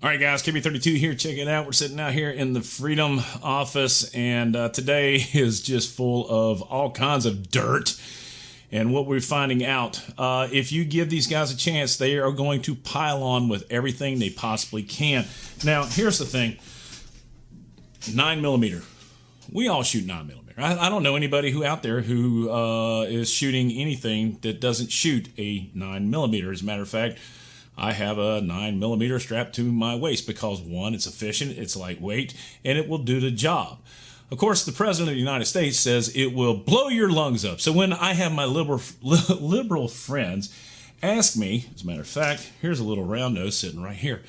All right, guys, KB32 here. Check it out. We're sitting out here in the Freedom office, and uh, today is just full of all kinds of dirt. And what we're finding out, uh, if you give these guys a chance, they are going to pile on with everything they possibly can. Now, here's the thing 9 millimeter. We all shoot 9 millimeter. I, I don't know anybody who out there who uh, is shooting anything that doesn't shoot a 9 millimeter. As a matter of fact, I have a 9 millimeter strapped to my waist because one, it's efficient, it's lightweight, and it will do the job. Of course, the President of the United States says it will blow your lungs up. So when I have my liberal, liberal friends ask me, as a matter of fact, here's a little round nose sitting right here.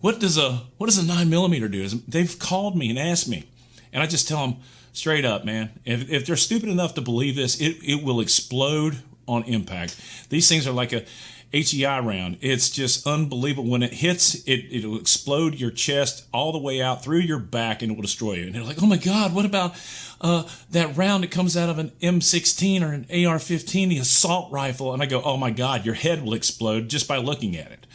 What does a what does a nine millimeter do? They've called me and asked me, and I just tell them straight up, man. If, if they're stupid enough to believe this, it, it will explode on impact. These things are like a HEI round. It's just unbelievable. When it hits, it, it'll explode your chest all the way out through your back and it will destroy you. And they're like, oh my God, what about uh, that round that comes out of an M16 or an AR 15, the assault rifle? And I go, oh my God, your head will explode just by looking at it.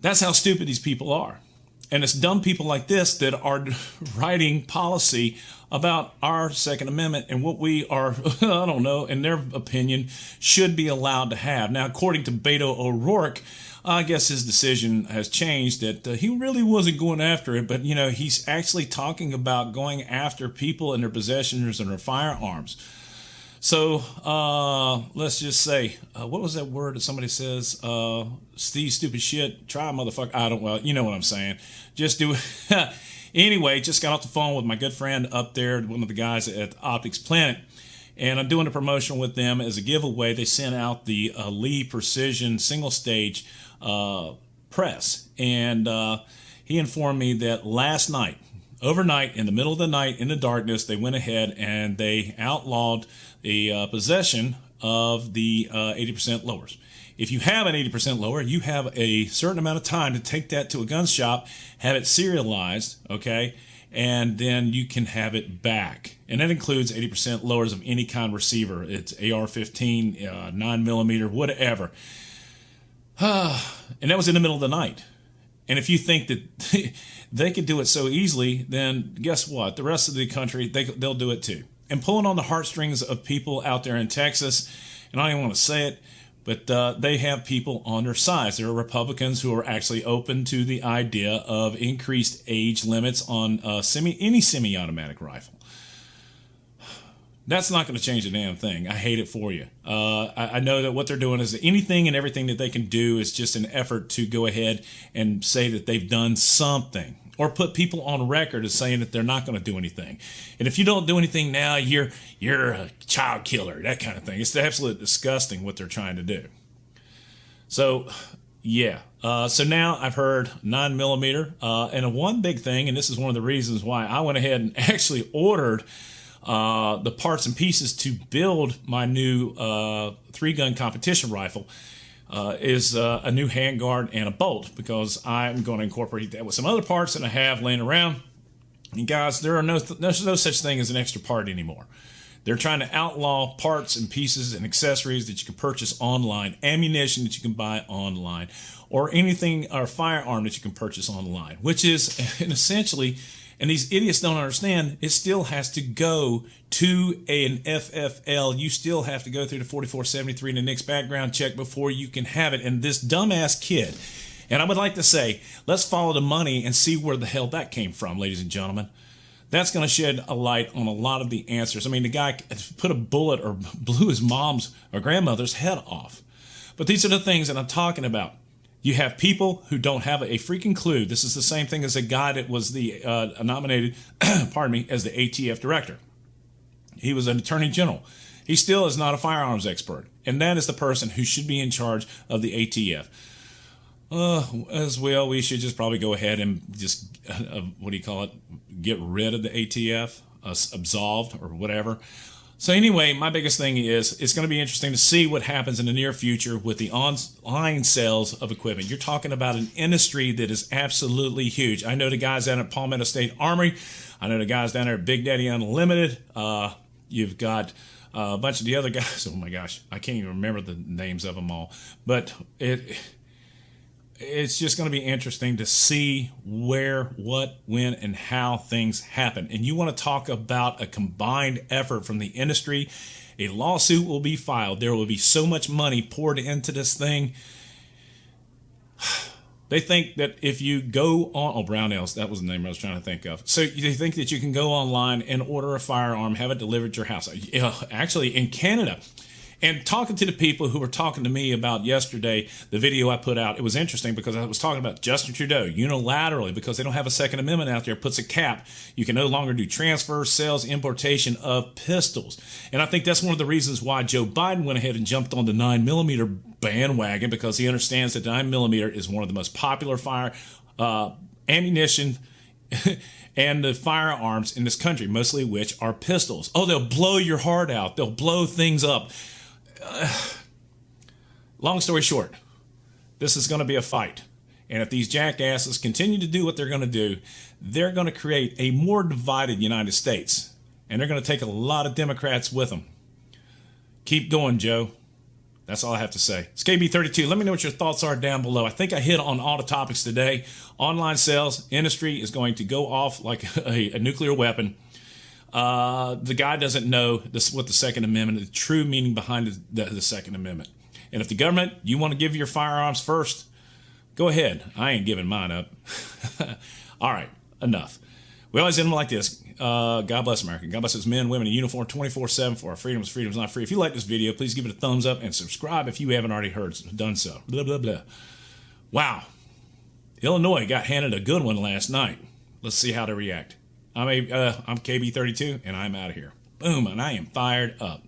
That's how stupid these people are. And it's dumb people like this that are writing policy about our Second Amendment and what we are, I don't know, in their opinion, should be allowed to have. Now, according to Beto O'Rourke, I guess his decision has changed that uh, he really wasn't going after it, but you know, he's actually talking about going after people and their possessions and their firearms. So uh, let's just say, uh, what was that word that somebody says? Uh, Steve, stupid shit. Try, motherfucker. I don't. Well, you know what I'm saying. Just do it. anyway, just got off the phone with my good friend up there, one of the guys at Optics Planet, and I'm doing a promotion with them as a giveaway. They sent out the uh, Lee Precision single stage uh, press, and uh, he informed me that last night overnight in the middle of the night in the darkness they went ahead and they outlawed the uh, possession of the uh, 80% lowers. If you have an 80% lower you have a certain amount of time to take that to a gun shop have it serialized okay? And then you can have it back. And that includes 80% lowers of any kind receiver. It's ar-15 uh, 9 millimeter whatever. And that was in the middle of the night and if you think that they could do it so easily, then guess what? The rest of the country, they, they'll do it too. And pulling on the heartstrings of people out there in Texas, and I don't even want to say it, but uh, they have people on their sides. There are Republicans who are actually open to the idea of increased age limits on uh, semi any semi-automatic rifle. That's not going to change a damn thing. I hate it for you. Uh, I, I, know that what they're doing is anything and everything that they can do is just an effort to go ahead and say that they've done something or put people on record as saying that they're not going to do anything. And if you don't do anything now, you're you're a child killer, that kind of thing. It's absolutely disgusting what they're trying to do. So, yeah. Uh, so now I've heard nine millimeter, uh, and one big thing, and this is one of the reasons why I went ahead and actually ordered uh, the parts and pieces to build my new uh, three gun competition rifle uh, is uh, a new handguard and a bolt because I'm going to incorporate that with some other parts that I have laying around. And guys, there are no, th- no such thing as an extra part anymore. They're trying to outlaw parts and pieces and accessories that you can purchase online, ammunition that you can buy online, or anything or firearm that you can purchase online, which is essentially and these idiots don't understand it still has to go to an FFL. You still have to go through the 4473 and the NICS background check before you can have it. And this dumbass kid, and I would like to say, let's follow the money and see where the hell that came from, ladies and gentlemen. That's going to shed a light on a lot of the answers. I mean, the guy put a bullet or blew his mom's or grandmother's head off. But these are the things that I'm talking about. You have people who don't have a freaking clue. This is the same thing as a guy that was the uh, nominated, pardon me, as the ATF director. He was an attorney general. He still is not a firearms expert, and that is the person who should be in charge of the ATF. Uh, as well, we should just probably go ahead and just uh, what do you call it? Get rid of the ATF, uh, absolved or whatever. So anyway, my biggest thing is it's going to be interesting to see what happens in the near future with the online sales of equipment. You're talking about an industry that is absolutely huge. I know the guys down at Palmetto State Armory. I know the guys down there at Big Daddy Unlimited. Uh, you've got uh, a bunch of the other guys. Oh my gosh, I can't even remember the names of them all. But it it's just going to be interesting to see where, what, when, and how things happen. And you want to talk about a combined effort from the industry. A lawsuit will be filed. There will be so much money poured into this thing. They think that if you go on, oh, Brownells, that was the name I was trying to think of. So they think that you can go online and order a firearm, have it delivered to your house. Uh, actually, in Canada, and talking to the people who were talking to me about yesterday, the video I put out, it was interesting because I was talking about Justin Trudeau unilaterally because they don't have a Second Amendment out there, puts a cap. You can no longer do transfers, sales, importation of pistols. And I think that's one of the reasons why Joe Biden went ahead and jumped on the 9 millimeter bandwagon because he understands that 9 millimeter is one of the most popular fire uh, ammunition. and the firearms in this country, mostly which are pistols. Oh, they'll blow your heart out. They'll blow things up long story short, this is going to be a fight. And if these jackasses continue to do what they're going to do, they're going to create a more divided United States. And they're going to take a lot of Democrats with them. Keep going, Joe. That's all I have to say. It's KB32. Let me know what your thoughts are down below. I think I hit on all the topics today. Online sales industry is going to go off like a, a nuclear weapon. Uh, the guy doesn't know this, what the Second Amendment, the true meaning behind the, the, the Second Amendment. And if the government, you want to give your firearms first, go ahead. I ain't giving mine up. All right, enough. We always end them like this. Uh, God bless America. God bless its men, women in uniform 24 7 for our freedoms. Freedom's not free. If you like this video, please give it a thumbs up and subscribe if you haven't already heard done so. Blah, blah, blah. Wow. Illinois got handed a good one last night. Let's see how they react. I'm a, uh, I'm KB32, and I'm out of here. Boom, and I am fired up.